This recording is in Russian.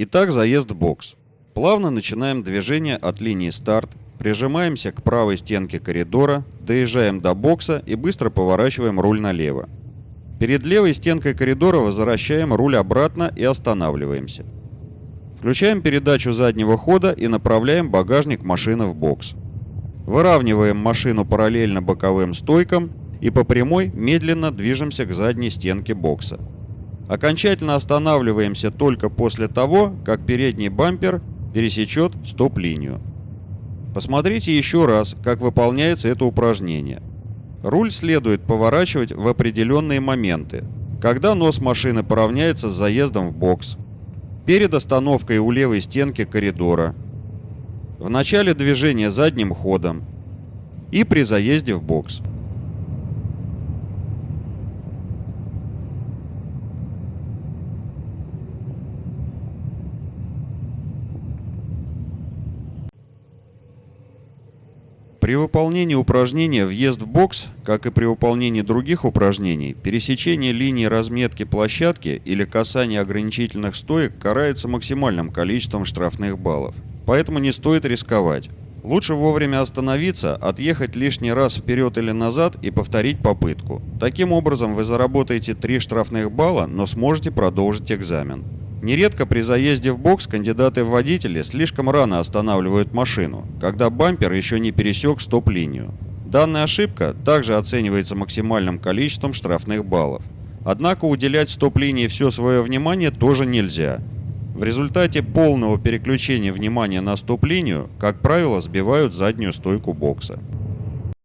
Итак, заезд в бокс. Плавно начинаем движение от линии старт, прижимаемся к правой стенке коридора, доезжаем до бокса и быстро поворачиваем руль налево. Перед левой стенкой коридора возвращаем руль обратно и останавливаемся. Включаем передачу заднего хода и направляем багажник машины в бокс. Выравниваем машину параллельно боковым стойкам и по прямой медленно движемся к задней стенке бокса. Окончательно останавливаемся только после того, как передний бампер пересечет стоп-линию. Посмотрите еще раз, как выполняется это упражнение. Руль следует поворачивать в определенные моменты, когда нос машины поравняется с заездом в бокс, перед остановкой у левой стенки коридора, в начале движения задним ходом и при заезде в бокс. При выполнении упражнения «Въезд в бокс», как и при выполнении других упражнений, пересечение линии разметки площадки или касание ограничительных стоек карается максимальным количеством штрафных баллов. Поэтому не стоит рисковать. Лучше вовремя остановиться, отъехать лишний раз вперед или назад и повторить попытку. Таким образом вы заработаете 3 штрафных балла, но сможете продолжить экзамен. Нередко при заезде в бокс кандидаты в водители слишком рано останавливают машину, когда бампер еще не пересек стоп-линию. Данная ошибка также оценивается максимальным количеством штрафных баллов. Однако уделять стоп-линии все свое внимание тоже нельзя. В результате полного переключения внимания на стоп-линию, как правило, сбивают заднюю стойку бокса.